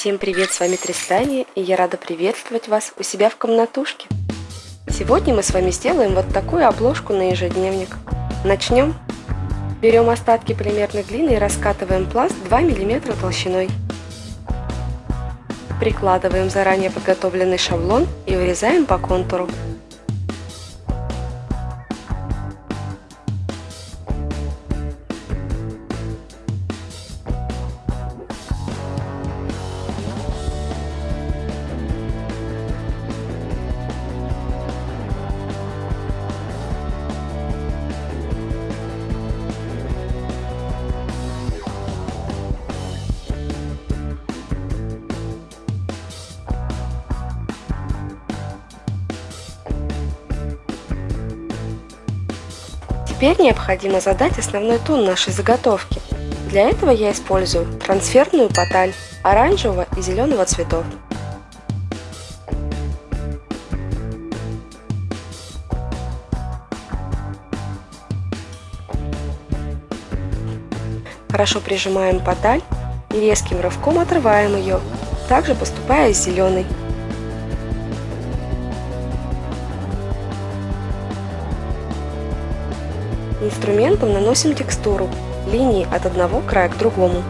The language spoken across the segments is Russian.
Всем привет, с вами Тристания, и я рада приветствовать вас у себя в комнатушке. Сегодня мы с вами сделаем вот такую обложку на ежедневник. Начнем. Берем остатки полимерной глины и раскатываем пласт 2 мм толщиной. Прикладываем заранее подготовленный шаблон и вырезаем по контуру. Теперь необходимо задать основной тон нашей заготовки. Для этого я использую трансферную поталь оранжевого и зеленого цветов. Хорошо прижимаем поталь и резким рывком отрываем ее, также поступая с зеленой. Инструментом наносим текстуру, линии от одного края к другому.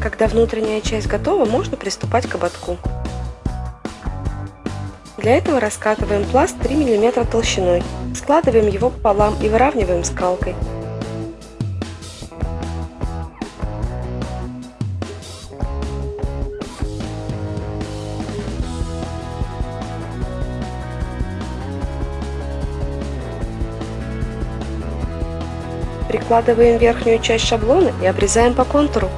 Когда внутренняя часть готова, можно приступать к ободку. Для этого раскатываем пласт 3 мм толщиной, складываем его пополам и выравниваем скалкой. Прикладываем верхнюю часть шаблона и обрезаем по контуру.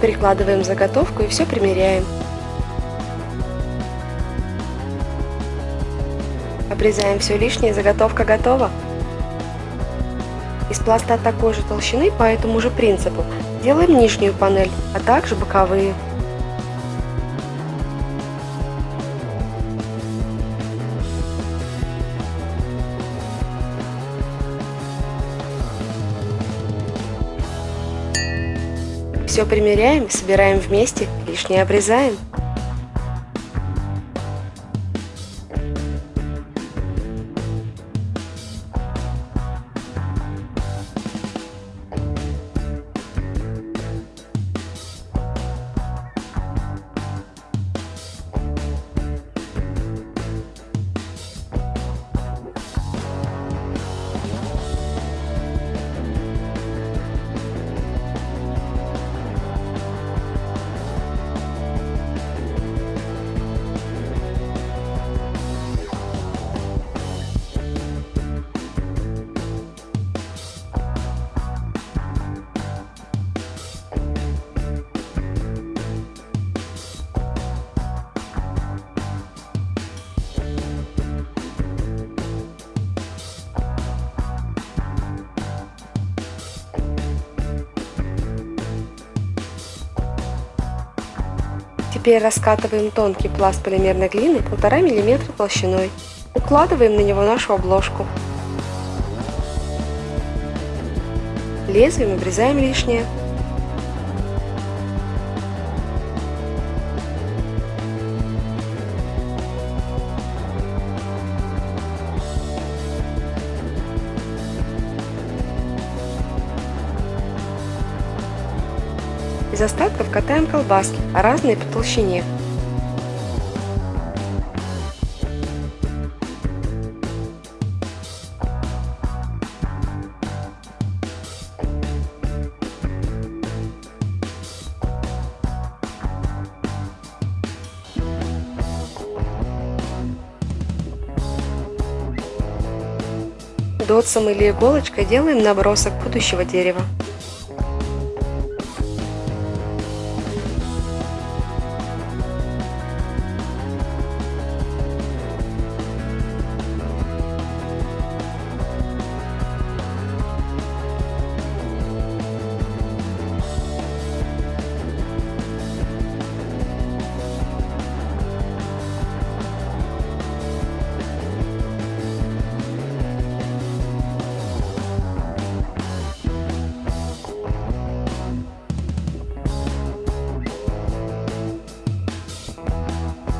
Прикладываем заготовку и все примеряем. Обрезаем все лишнее, заготовка готова. Из пласта такой же толщины по этому же принципу делаем нижнюю панель, а также боковые. Все примеряем, собираем вместе, лишнее обрезаем. Теперь раскатываем тонкий пласт полимерной глины 1,5 мм толщиной. Укладываем на него нашу обложку. Лезвием обрезаем лишнее. Из остатков катаем колбаски, разные по толщине. Дотсом или иголочкой делаем набросок будущего дерева.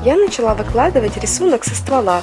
Я начала выкладывать рисунок со ствола.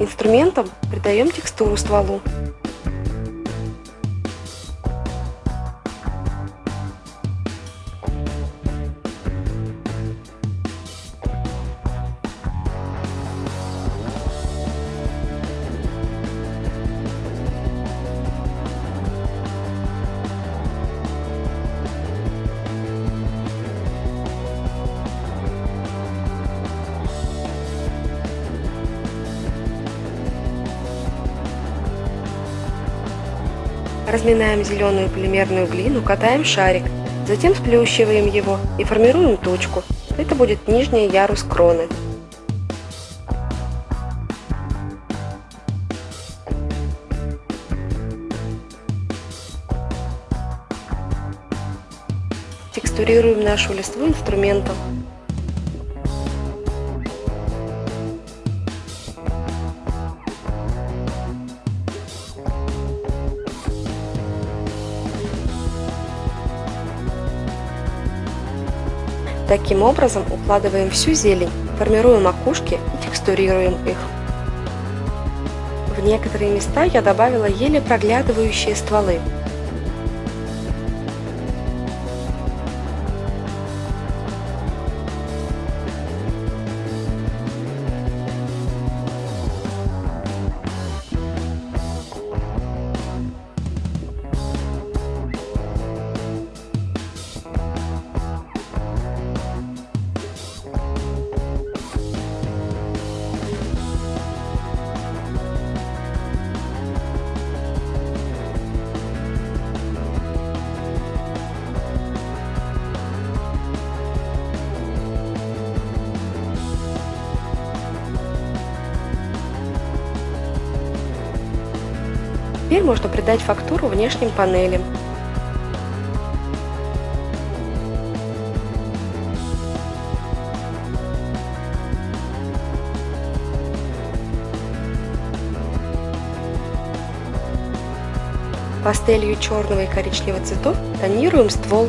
Инструментом придаем текстуру стволу. Разминаем зеленую полимерную глину, катаем шарик, затем сплющиваем его и формируем точку. Это будет нижний ярус кроны. Текстурируем нашу листву инструментом. Таким образом укладываем всю зелень, формируем макушки и текстурируем их. В некоторые места я добавила еле проглядывающие стволы. Теперь можно придать фактуру внешним панелям. Пастелью черного и коричневого цветов тонируем ствол.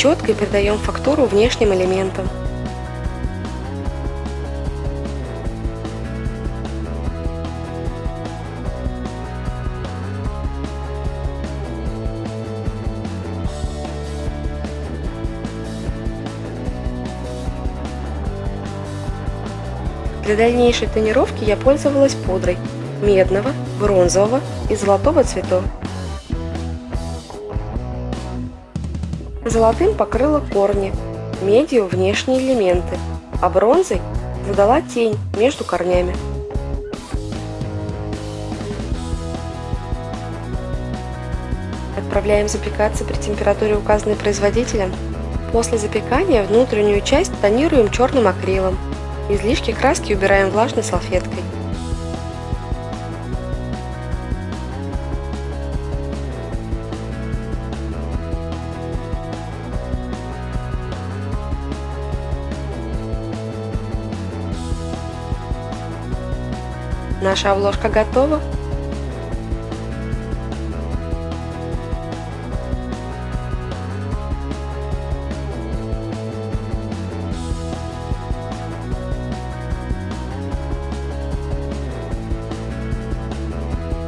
Щеткой придаем фактуру внешним элементам. Для дальнейшей тонировки я пользовалась пудрой медного, бронзового и золотого цветов. Золотым покрыла корни, медью внешние элементы, а бронзой задала тень между корнями. Отправляем запекаться при температуре, указанной производителем. После запекания внутреннюю часть тонируем черным акрилом. Излишки краски убираем влажной салфеткой. Наша обложка готова.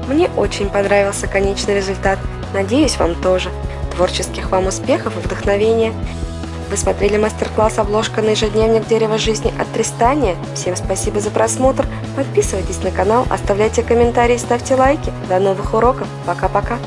Мне очень понравился конечный результат. Надеюсь, вам тоже. Творческих вам успехов и вдохновения. Вы смотрели мастер-класс «Обложка на ежедневник дерева жизни» от Тристания. Всем спасибо за просмотр. Подписывайтесь на канал, оставляйте комментарии, ставьте лайки. До новых уроков. Пока-пока.